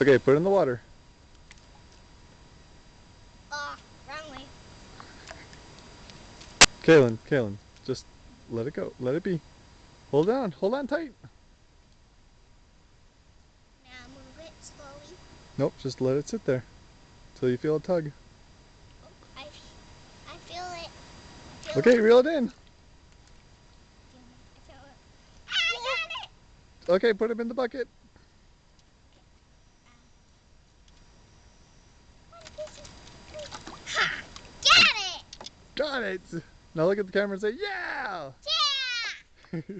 Okay, put it in the water. Oh, wrong way. Kaylin, Kaylin, just let it go. Let it be. Hold on. Hold on tight. Now move it slowly. Nope, just let it sit there. Till you feel a tug. Oh, I, I feel it. I feel Okay, it. reel it in. I it. I got it. Okay, put him in the bucket. Got it. Now look at the camera and say, yeah! Yeah.